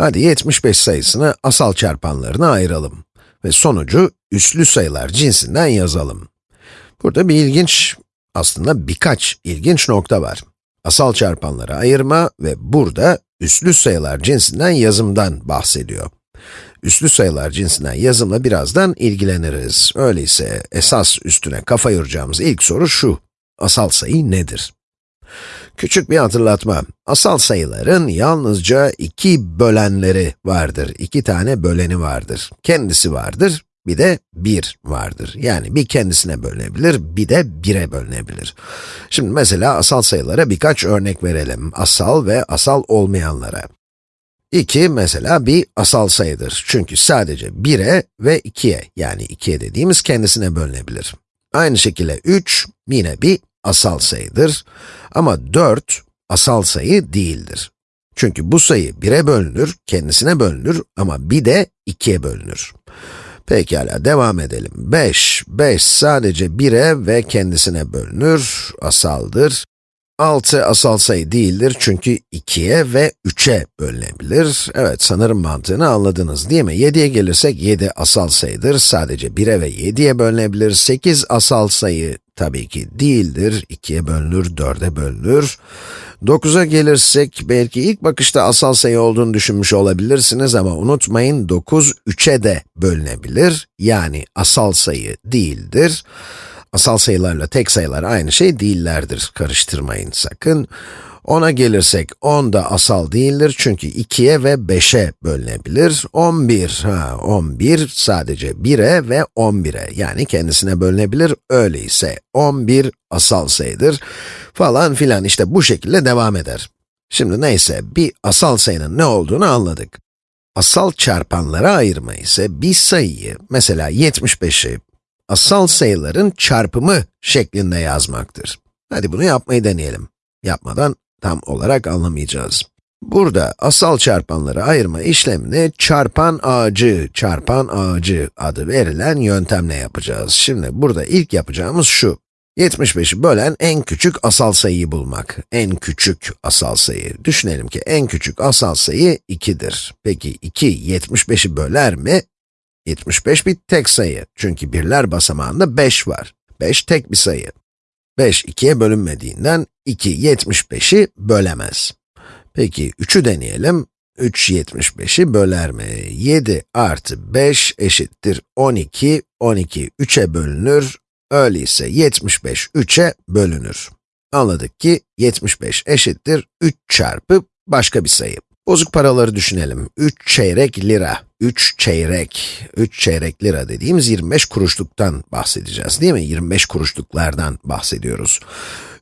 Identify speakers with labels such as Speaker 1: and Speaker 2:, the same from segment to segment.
Speaker 1: Hadi 75 sayısını asal çarpanlarına ayıralım ve sonucu üslü sayılar cinsinden yazalım. Burada bir ilginç, aslında birkaç ilginç nokta var. Asal çarpanları ayırma ve burada üslü sayılar cinsinden yazımdan bahsediyor. Üslü sayılar cinsinden yazımla birazdan ilgileniriz. Öyleyse esas üstüne kafa yoracağımız ilk soru şu. Asal sayı nedir? Küçük bir hatırlatma. Asal sayıların yalnızca iki bölenleri vardır. İki tane böleni vardır. Kendisi vardır, bir de 1 vardır. Yani bir kendisine bölünebilir, bir de 1'e bölünebilir. Şimdi mesela asal sayılara birkaç örnek verelim. Asal ve asal olmayanlara. 2 mesela bir asal sayıdır. Çünkü sadece 1'e ve 2'ye, yani 2'ye dediğimiz kendisine bölünebilir. Aynı şekilde 3 yine bir asal sayıdır. Ama 4 asal sayı değildir. Çünkü bu sayı 1'e bölünür, kendisine bölünür ama bir de 2'ye bölünür. Pekala, devam edelim. 5, 5 sadece 1'e ve kendisine bölünür, asaldır. 6 asal sayı değildir çünkü 2'ye ve 3'e bölünebilir. Evet, sanırım mantığını anladınız değil mi? 7'ye gelirsek 7 asal sayıdır, sadece 1'e ve 7'ye bölünebilir. 8 asal sayı tabii ki değildir, 2'ye bölünür, 4'e bölünür. 9'a gelirsek, belki ilk bakışta asal sayı olduğunu düşünmüş olabilirsiniz ama unutmayın 9, 3'e de bölünebilir. Yani asal sayı değildir. Asal sayılarla tek sayılar aynı şey değillerdir, karıştırmayın sakın. 10'a gelirsek 10 da asal değildir çünkü 2'ye ve 5'e bölünebilir. 11, ha 11 sadece 1'e ve 11'e yani kendisine bölünebilir. Öyleyse 11 asal sayıdır falan filan işte bu şekilde devam eder. Şimdi neyse bir asal sayının ne olduğunu anladık. Asal çarpanlara ayırma ise bir sayıyı, mesela 75'i, asal sayıların çarpımı şeklinde yazmaktır. Hadi bunu yapmayı deneyelim. Yapmadan tam olarak anlamayacağız. Burada asal çarpanları ayırma işlemini çarpan ağacı, çarpan ağacı adı verilen yöntemle yapacağız. Şimdi burada ilk yapacağımız şu. 75'i bölen en küçük asal sayıyı bulmak. En küçük asal sayı. Düşünelim ki en küçük asal sayı 2'dir. Peki 2, 75'i böler mi? 75 bir tek sayı. Çünkü birler basamağında 5 var. 5 tek bir sayı. 5, 2'ye bölünmediğinden 2, 75'i bölemez. Peki 3'ü deneyelim. 3, 75'i böler mi? 7 artı 5 eşittir 12, 12 3'e bölünür. Öyleyse 75 3'e bölünür. Anladık ki 75 eşittir 3 çarpı başka bir sayı. Bozuk paraları düşünelim. 3 çeyrek lira. 3 çeyrek. 3 çeyrek lira dediğimiz 25 kuruşluktan bahsedeceğiz değil mi? 25 kuruşluklardan bahsediyoruz.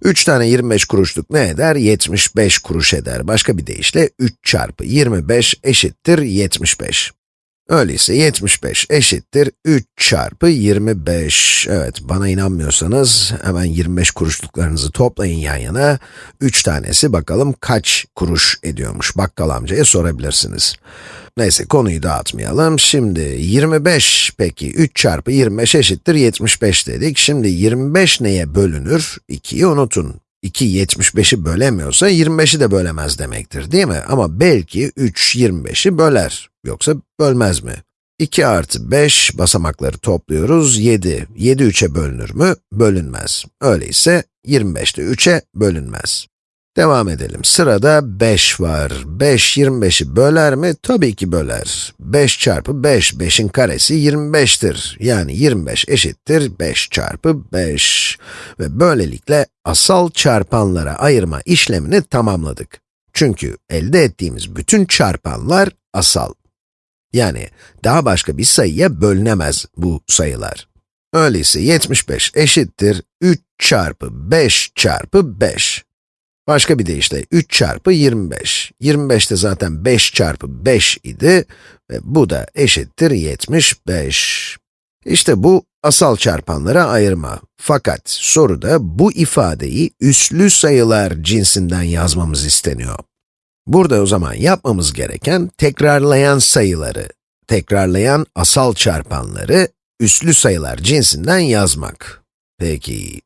Speaker 1: 3 tane 25 kuruşluk ne eder? 75 kuruş eder. Başka bir deyişle 3 çarpı 25 eşittir 75. Öyleyse 75 eşittir 3 çarpı 25. Evet, bana inanmıyorsanız hemen 25 kuruşluklarınızı toplayın yan yana. 3 tanesi bakalım kaç kuruş ediyormuş, bakkal amcaya sorabilirsiniz. Neyse, konuyu dağıtmayalım. Şimdi 25, peki 3 çarpı 25 eşittir 75 dedik. Şimdi 25 neye bölünür? 2'yi unutun. 2 75'i bölemiyorsa 25'i de bölemez demektir değil mi? Ama belki 3 25'i böler. Yoksa bölmez mi? 2 artı 5 basamakları topluyoruz, 7. 7 3'e bölünür mü? Bölünmez. Öyleyse 25 de 3'e bölünmez. Devam edelim. Sırada 5 var. 5, 25'i böler mi? Tabii ki böler. 5 çarpı 5, 5'in karesi 25'tir. Yani 25 eşittir 5 çarpı 5. Ve böylelikle asal çarpanlara ayırma işlemini tamamladık. Çünkü elde ettiğimiz bütün çarpanlar asal. Yani daha başka bir sayıya bölünemez bu sayılar. Öyleyse 75 eşittir 3 çarpı 5 çarpı 5. Başka bir deyişle 3 çarpı 25. 25 de zaten 5 çarpı 5 idi ve bu da eşittir 75. İşte bu asal çarpanlara ayırma. Fakat soruda bu ifadeyi üslü sayılar cinsinden yazmamız isteniyor. Burada o zaman yapmamız gereken tekrarlayan sayıları, tekrarlayan asal çarpanları üslü sayılar cinsinden yazmak. Peki,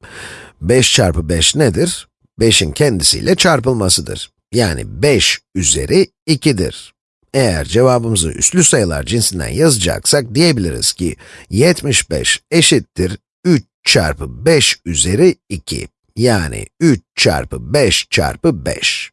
Speaker 1: 5 çarpı 5 nedir? 5'in kendisiyle çarpılmasıdır. Yani 5 üzeri 2'dir. Eğer cevabımızı üslü sayılar cinsinden yazacaksak diyebiliriz ki 75 eşittir 3 çarpı 5 üzeri 2. Yani 3 çarpı 5 çarpı 5.